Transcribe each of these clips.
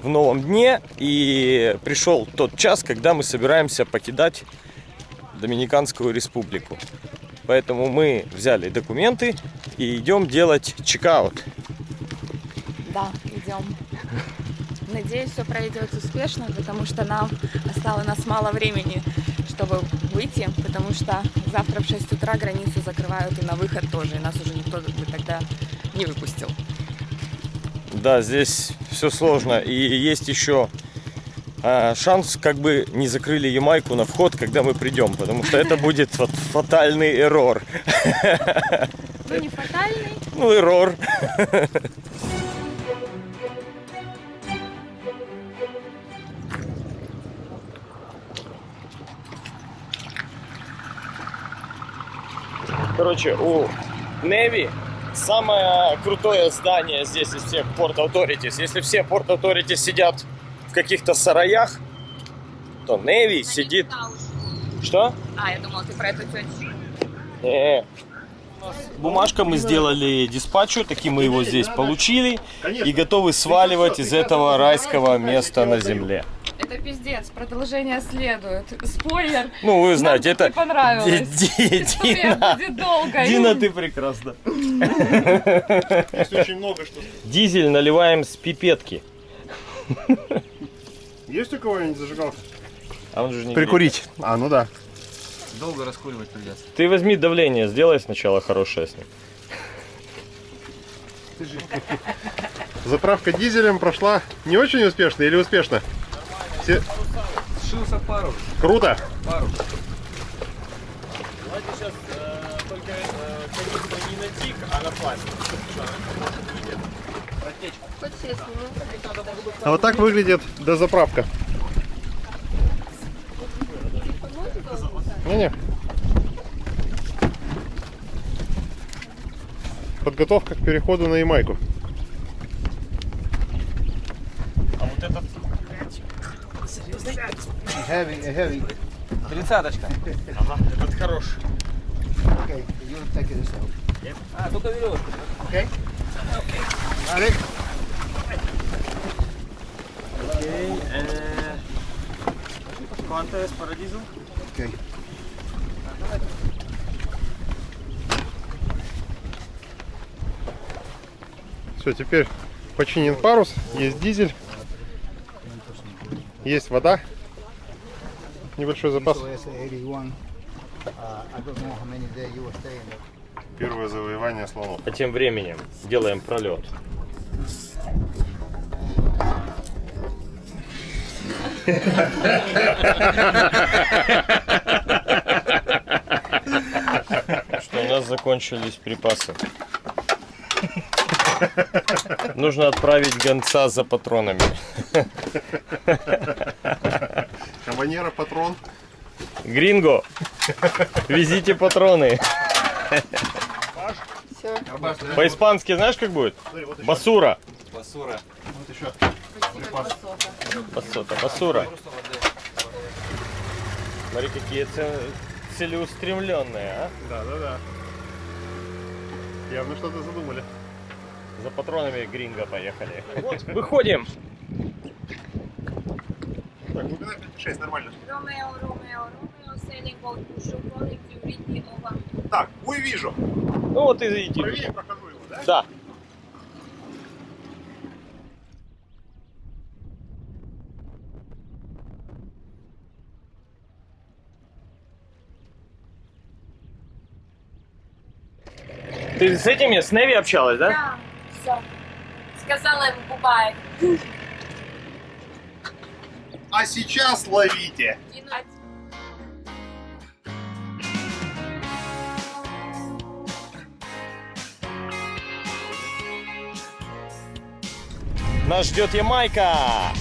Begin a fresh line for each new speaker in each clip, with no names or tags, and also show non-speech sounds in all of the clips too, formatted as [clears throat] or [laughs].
в новом дне, и пришел тот час, когда мы собираемся покидать Доминиканскую республику. Поэтому мы взяли документы и идем делать чекаут.
Да, идем. Надеюсь, все пройдет успешно, потому что нам осталось мало времени, чтобы выйти, потому что завтра в 6 утра границу закрывают и на выход тоже, и нас уже никто бы тогда не выпустил.
Да, здесь все сложно. И есть еще а, шанс, как бы не закрыли Ямайку на вход, когда мы придем, потому что это будет вот фатальный эррор.
Ну, не фатальный.
Ну, эррор. Короче, у Неви самое крутое здание здесь из всех Port Authorities. Если все Port Authorities сидят в каких-то сараях, то Неви сидит... Что?
А, я думала, ты про эту тетю.
Не. Бумажка мы сделали диспатчу, таки мы его здесь получили и готовы сваливать из этого райского места на земле.
Это пиздец, продолжение следует. Спойлер.
Ну, вы знаете,
Нам
это...
не понравилось.
Дина,
будет долгой.
Дина, ты прекрасна.
Здесь очень много что.
Дизель наливаем с пипетки.
Есть у кого-нибудь зажигалка?
А он же не
Прикурить. А, ну да.
Долго раскуривать придется.
греет. Ты возьми давление, сделай сначала хорошее с ним.
Заправка дизелем прошла не очень успешно или успешно? Все-
Сшился пару.
Круто.
Пару.
Давайте сейчас только не на тик, а на пластик.
А вот так выглядит дозаправка. Не-не. Подготовка к переходу на Ямайку.
А вот этот
Heavy, heavy.
Тридцаточка.
Ага, этот хороший.
Okay, you take it yourself.
А, только веревочку.
Okay? Ready?
Окей. Quanto es para diesel?
Okay.
Все, теперь починен парус, есть дизель, есть вода, небольшой запас.
So it's 81. Uh.
Первое завоевание слонов.
А тем временем делаем пролет. Что у нас закончились припасы. [laughs] Нужно отправить гонца за патронами. [laughs]
Кабанера, патрон.
Гринго, везите патроны. По-испански знаешь как будет? Басура.
Басура.
Вот еще.
Басота, басура. Смотри, какие це- целеустремленные, а?
Да, да, да. Явно что-то задумали.
За патронами гринго поехали. Вот, выходим.
Так, глубина 5,6, нормально.
Romeo, Romeo, Romeo, sailing boat Peugeot calling you Whitney over.
Так, ой, вижу.
Ну вот и иди.
Правее прохожу его, да?
Да. Ты с этими, с Неви общалась, да?
Да, все. Сказала ему Бубай.
А сейчас ловите.
Нас ждет Ямайка.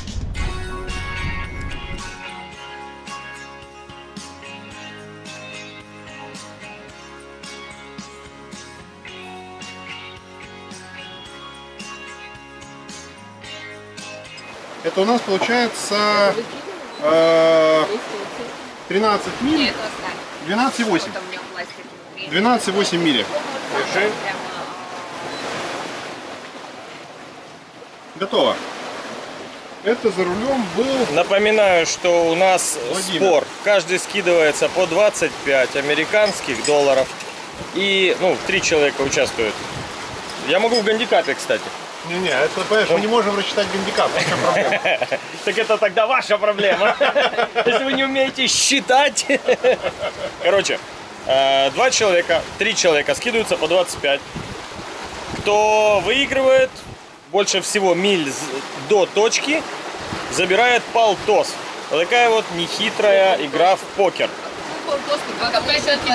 Это у нас получается э, 13 миль,
Нет, оставь.
12,8.
Вот у меня пластик.
12,8 мили.
Держи.
Готово. Это за рулем был...
Напоминаю, что у нас
Владимир.
спор. Каждый скидывается по 25 американских долларов. И, ну, три человека участвуют. Я могу в гандикапе, кстати.
Не-не, это, понимаешь, мы не можем рассчитать гандикап. в чем проблема? [laughs]
Так это тогда ваша проблема. [laughs] Если вы не умеете считать. [laughs] Короче, э, два человека, три человека скидываются по 25. Кто выигрывает больше всего миль до точки, забирает полтос. Такая вот нехитрая игра в покер.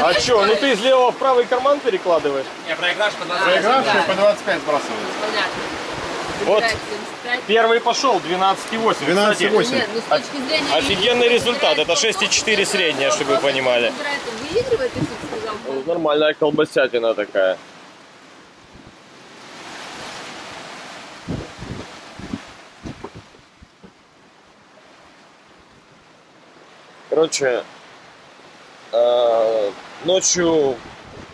А что, ну ты из левого в правый карман перекладываешь?
Не, проиграш по 20.
Проигравший по 25 сбрасывает.
Вот первый пошел, 12,8. Кстати,
12,8.
Нет, ну с точки зрения...
Офигенный результат, это 6,4 средняя, чтобы вы понимали.
Выигрывает, если ты сказал.
Нормальная колбасятина такая. Короче, ночью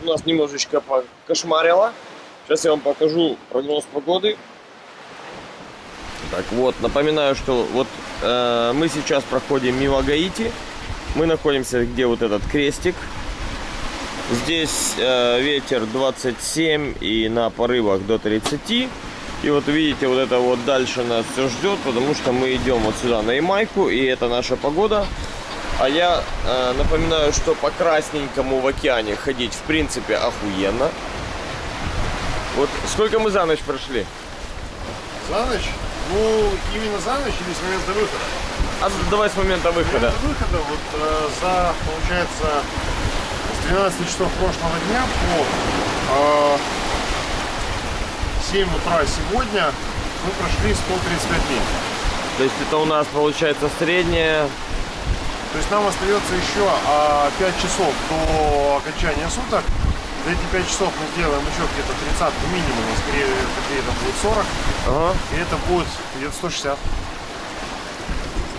у нас немножечко покошмарило. Сейчас я вам покажу прогноз погоды. Так вот, напоминаю, что вот э, мы сейчас проходим мимо Гаити. Мы находимся, где вот этот крестик. Здесь э, ветер 27 и на порывах до 30. И вот видите, вот это вот дальше нас все ждет, потому что мы идем вот сюда на Ямайку, и это наша погода. А я э, напоминаю, что по красненькому в океане ходить в принципе охуенно. Вот сколько мы за ночь прошли?
За ночь? Ну, именно за ночь или с момента выхода?
А давай с момента
С
выхода.
момента выхода вот э, за, получается, с 12 часов прошлого дня по э, 7 утра сегодня мы прошли 135 миль.
То есть это у нас получается средняя.
То есть нам остается еще а, 5 часов до окончания суток. За эти 5 часов мы сделаем еще где-то 30 минимум, а скорее где-то будет 40.
Ага.
И это будет где-то 160.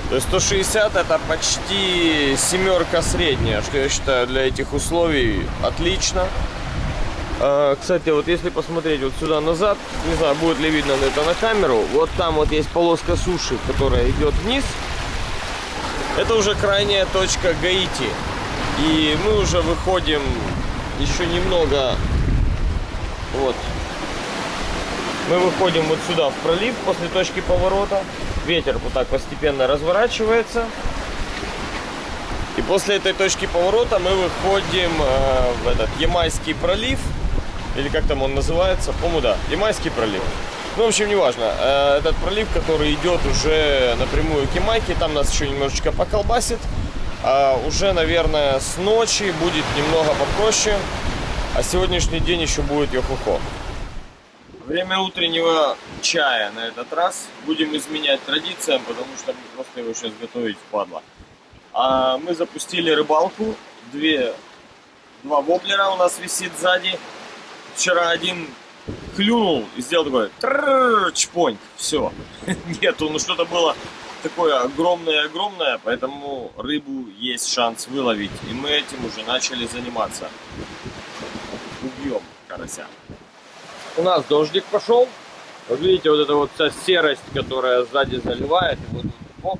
То есть 160 это почти семерка средняя, что я считаю для этих условий отлично. А, Кстати, вот если посмотреть вот сюда назад, не знаю, будет ли видно это на камеру, вот там вот есть полоска суши, которая идет вниз. Это уже крайняя точка Гаити. И мы уже выходим еще немного. Вот. Мы выходим вот сюда в пролив после точки поворота. Ветер вот так постепенно разворачивается. И после этой точки поворота мы выходим э, в этот Ямайский пролив. Или как там он называется? По-моему, да. Ямайский пролив. Ну, в общем, неважно. Э, этот пролив, который идет уже напрямую к Ямайке, там нас еще немножечко поколбасит. А уже, наверное, с ночи будет немного попроще. А сегодняшний день еще будет йохохо. Время утреннего чая на этот раз. Будем изменять традициям, потому что просто его сейчас готовить впадло. А мы запустили рыбалку. Две, два воблера у нас висит сзади. Вчера один клюнул и сделал такой чпонь. Все. [laughs] Нету, ну что-то было такое огромное-огромное, поэтому рыбу есть шанс выловить. И мы этим уже начали заниматься. Убьем карася. У нас дождик пошел. Вот видите, вот эта вот вся серость, которая сзади заливает, и вот тут.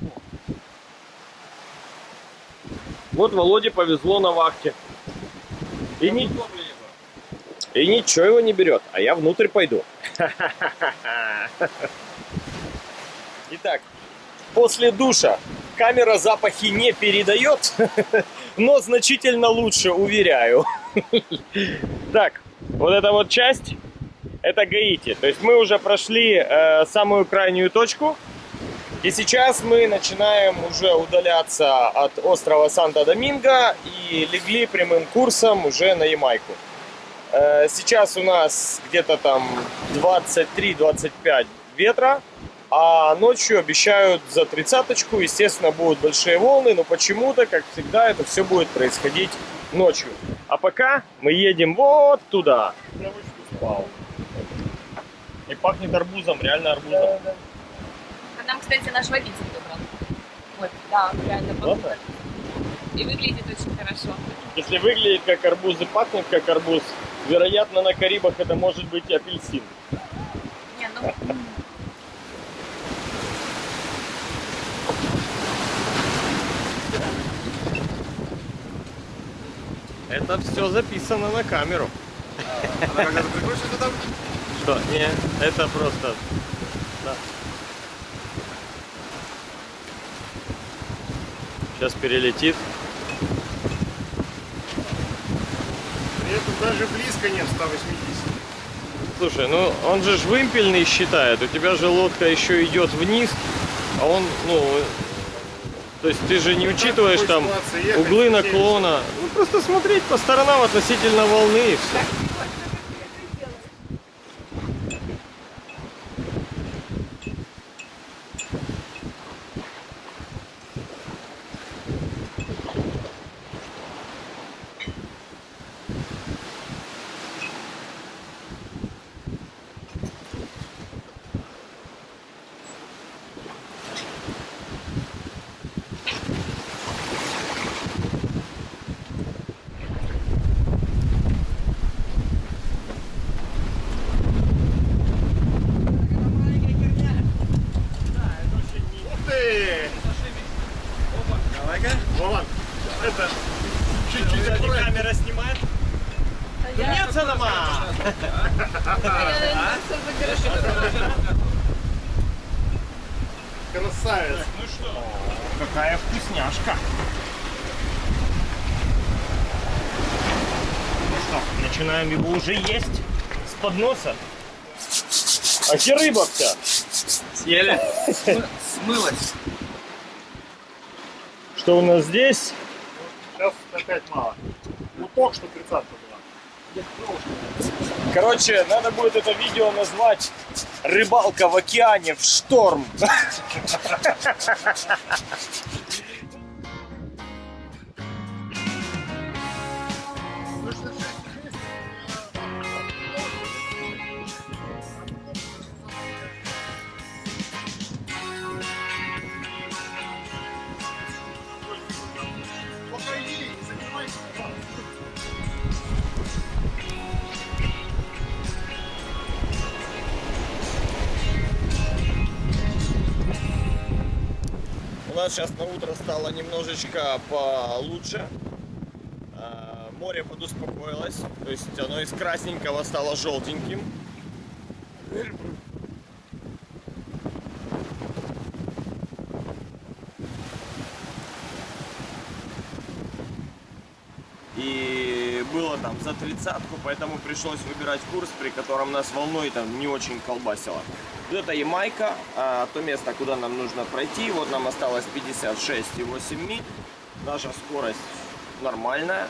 Вот Володе повезло на вахте. И, ни- и ничего его не берет, а я внутрь пойду. Итак, после душа камера запахи не передает, но значительно лучше, уверяю. Так, вот эта вот часть, это Гаити. То есть мы уже прошли э, самую крайнюю точку. И сейчас мы начинаем уже удаляться от острова Санта-Доминго и легли прямым курсом уже на Ямайку. Э, сейчас у нас где-то там 23-25 ветра, а ночью обещают за тридцаточку. Естественно, будут большие волны, но почему-то, как всегда, это все будет происходить ночью. А пока мы едем вот туда. И пахнет арбузом, реально арбузом.
А нам, кстати, наш водитель добрал. Вот, да, реально похоже. И выглядит очень хорошо.
Если выглядит как арбуз и пахнет как арбуз, Вероятно, на Карибах это может быть апельсин.
Не, ну...
Это все записано на камеру. Что? Не, это просто... Да. Сейчас перелетит.
Даже близко нет 180.
Слушай, ну он же ж вымпельный считает. У тебя же лодка еще идет вниз, а он, ну... То есть ты же не учитываешь
такой
там
ехать
углы наклона. Ну просто смотреть по сторонам относительно волны и все. Начинаем его уже есть с подноса. А где рыба вся?
Съели. Смылась.
Что у нас здесь?
Сейчас опять мало. Ну только что 30 была.
Короче, надо будет это видео назвать «Рыбалка в океане в шторм». Нас сейчас на утро стало немножечко получше. А, Море подуспокоилось, то есть оно из красненького стало желтеньким. И было там за тридцатку, поэтому пришлось выбирать курс, при котором нас волной там не очень колбасило. Вот это Ямайка, а то место, куда нам нужно пройти. Вот нам осталось 56,8 миль. Наша скорость нормальная.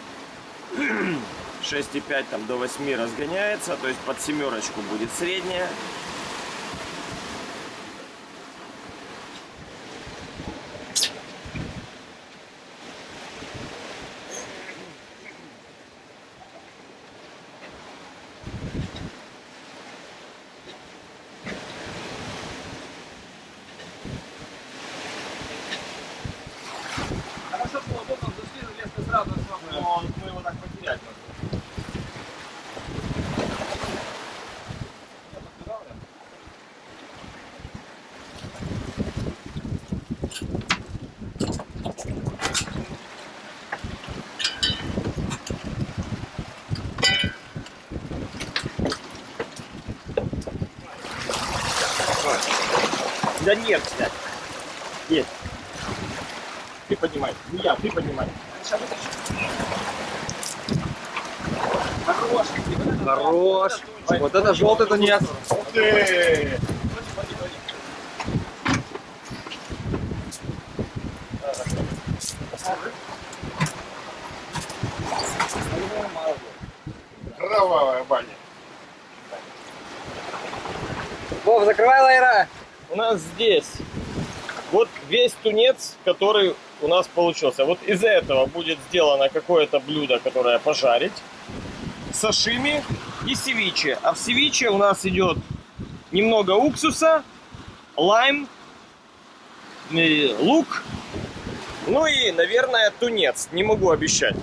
[clears throat] 6,5 там до 8 разгоняется, то есть под семерочку будет средняя. Нет, блядь. Есть. Ты поднимай. Не я, ты поднимай.
Хорош. Вот это желтый тунец.
Ух ты!
Нас здесь вот весь тунец, который у нас получился. Вот из этого будет сделано какое-то блюдо, которое пожарить. Сашими и севиче. А в севиче у нас идет немного уксуса, лайм, лук, ну и, наверное, тунец. Не могу обещать.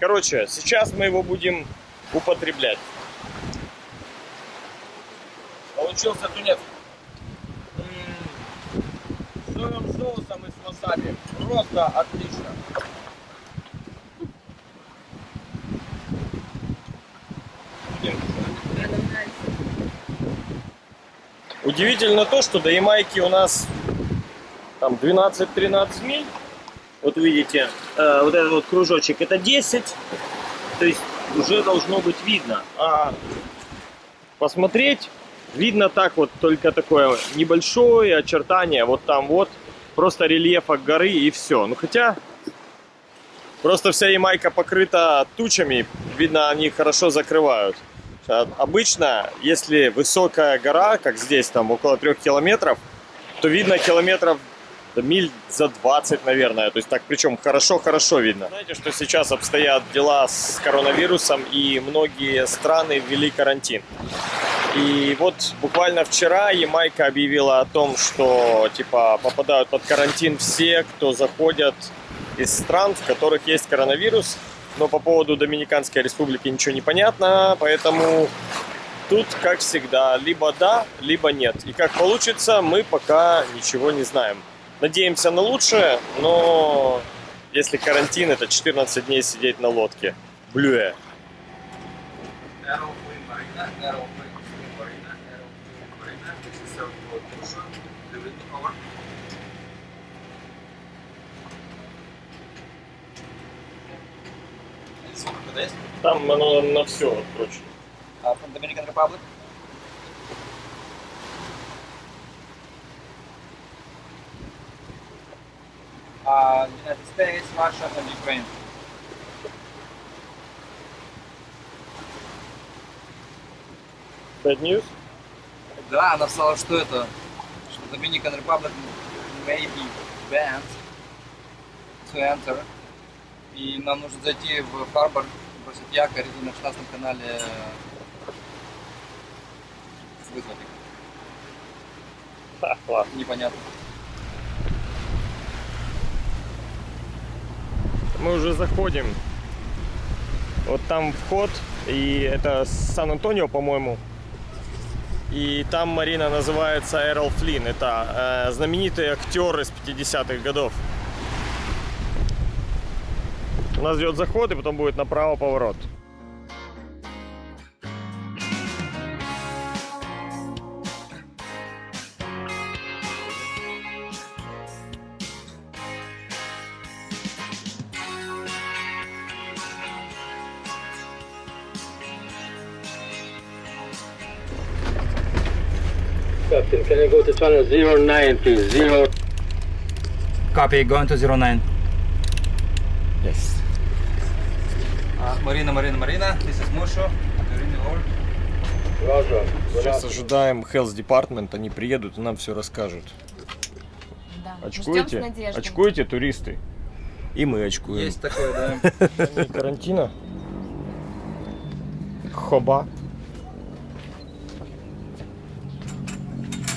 Короче, сейчас мы его будем употреблять. Получился тунец соевым соусом и с васаби. Просто отлично. Удивительно то, что до Ямайки у нас там 12-13 миль. Вот видите, э, вот этот вот кружочек это 10. То есть уже должно быть видно. А посмотреть видно так вот только такое небольшое очертание. Вот там вот просто рельефа горы и все. Ну хотя просто вся Ямайка покрыта тучами. Видно, они хорошо закрывают. А Обычно, если высокая гора, как здесь, там около трех километров, то видно километров миль за 20, наверное. То есть так, причем хорошо-хорошо видно. Знаете, что сейчас обстоят дела с коронавирусом, и многие страны ввели карантин. И вот буквально вчера Ямайка объявила о том, что типа попадают под карантин все, кто заходят из стран, в которых есть коронавирус. Но по поводу Доминиканской республики ничего не понятно, поэтому тут, как всегда, либо да, либо нет. И как получится, мы пока ничего не знаем. Надеемся на лучшее, но если карантин, это 14 дней сидеть на лодке.
This,
Там оно на все, короче.
uh, from Dominican Republic. Uh, United States, Russia and Ukraine.
Bad news?
Да, она сказала, что это, что Dominican Republic may be banned to enter. И нам нужно зайти в Харбор, бросить якорь и на 16 канале э, вызвать их. Непонятно.
Мы уже заходим. Вот там вход, и это Сан-Антонио, по-моему. И там Марина называется Эрл Флинн. Это э, знаменитый актер из 50-х годов. Нас идет заход, и потом будет направо поворот.
Captain, can you go to channel 09 please? Zero.
Copy, going to 09.
Yes.
Марина, Марина, Марина, this is Musho. Marina.
Сейчас ожидаем Health Department, они приедут и нам все расскажут.
Да.
Очкуете?
С надеждой.
Очкуете, туристы? И мы очкуем.
Есть такое, да. [laughs]
Карантина. Хоба.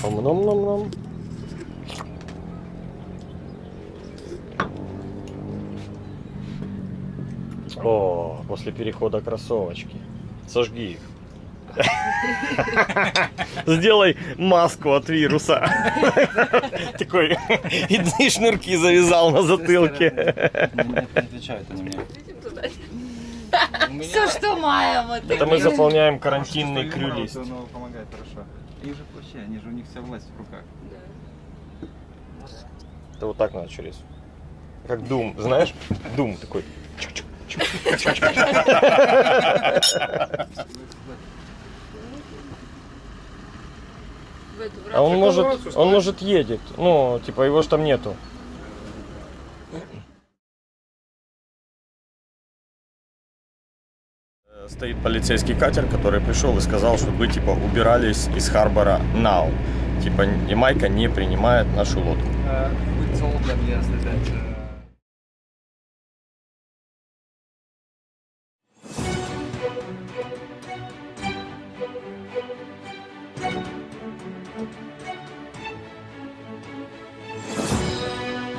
Ом-ном-ном-ном. О, после перехода кроссовочки. Сожги их. [laughs] Сделай маску от вируса. [laughs] Такой и шнурки завязал на затылке.
Не отвечают они мне.
Все, что маем,
Это мы заполняем карантинный крю-лист.
Помогает хорошо. Их же вообще, они же у них вся власть в руках.
Это вот так надо через. Как Дум, знаешь? Дум такой. А он может, он может едет. Ну, типа его ж там нету. Стоит полицейский катер, который пришел и сказал, чтобы вы типа убирались из Харбора now. Типа Ямайка не принимает нашу лодку.
Uh,